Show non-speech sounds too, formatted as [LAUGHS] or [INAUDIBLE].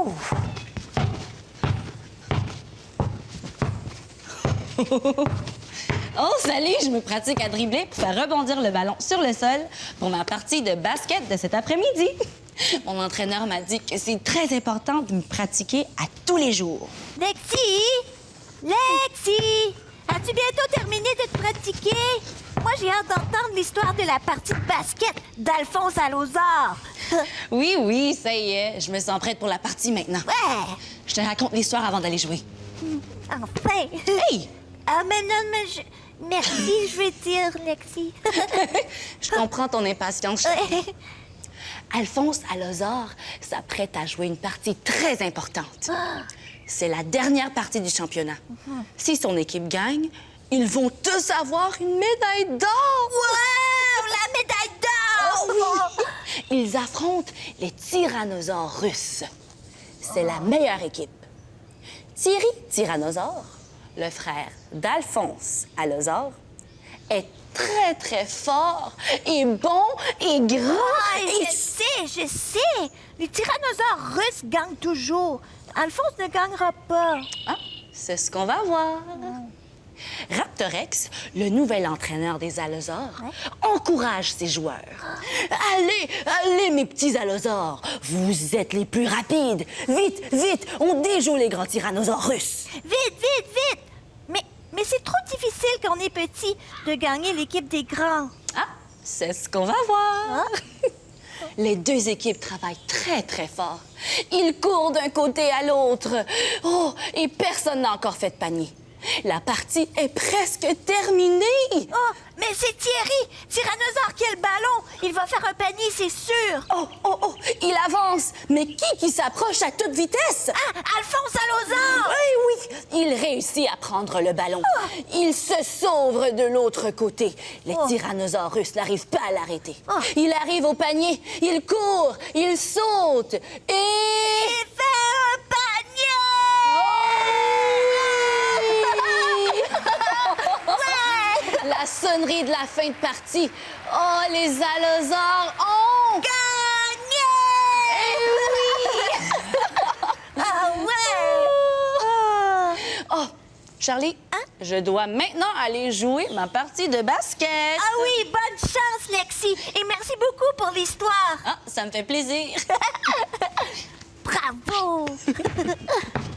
[LAUGHS] Oh, salut! Je me pratique à dribbler pour faire rebondir le ballon sur le sol pour ma partie de basket de cet après-midi. [LAUGHS] Mon entraîneur m'a dit que c'est très important de me pratiquer à tous les jours. Lexi! Lexi! As-tu bientôt terminé de te pratiquer? Moi, j'ai hâte d'entendre l'histoire de la partie de basket d'Alphonse Alozard. [LAUGHS] Oui, oui, ça y est. Je me sens prête pour la partie maintenant. Ouais! Je te raconte l'histoire avant d'aller jouer. Enfin! Hey! Ah, mais non, mais je... Merci, je veux dire, Lexi. [LAUGHS] Je comprends ton impatience. Alphonse Alozard s'apprête à jouer une partie très importante. C'est la dernière partie du championnat. Si son équipe gagne, ils vont tous avoir une médaille d'or. Wow! La médaille d'or! Ils affrontent les tyrannosaures russes. C'est la meilleure équipe. Thierry Tyrannosaure, le frère d'Alphonse Alozard, est très, très fort et bon et grand. Ah, et je sais, je sais! Les tyrannosaures russes gagnent toujours. Alphonse ne gagnera pas. Ah, c'est ce qu'on va voir. Raptorex, le nouvel entraîneur des allosaures, encourage ses joueurs. Allez, allez, mes petits allosaures, vous êtes les plus rapides. Vite, vite, on déjoue les grands tyrannosaures russes. Vite, vite, vite! Mais, mais c'est trop difficile quand on est petit de gagner l'équipe des grands. Ah, c'est ce qu'on va voir. [LAUGHS] Les deux équipes travaillent très, très fort. Ils courent d'un côté à l'autre. Oh, et personne n'a encore fait de panier. La partie est presque terminée. Oh, mais c'est Thierry! Tyrannosaure qui a le ballon! Il va faire un panier, c'est sûr! Oh, oh, oh, il avance. Mais qui qui s'approche à toute vitesse? Ah, Alphonse Alozard! Oui, oui, il réussit à prendre le ballon. Il se sauve de l'autre côté. Les Oh. tyrannosaures russes n'arrivent pas à l'arrêter. Oh. Il arrive au panier, il court, il saute et... Il fait un panier! Ouais! La sonnerie de la fin de partie. Oh, les allosaures ont... Gagné! Eh [LAUGHS] Ah ouais! Ah. Oh, Charlie, je dois maintenant aller jouer ma partie de basket. Ah oui, bonne chance, Lexi! Et merci beaucoup pour l'histoire! Ah, ça me fait plaisir. [LAUGHS] Bravo! [LAUGHS]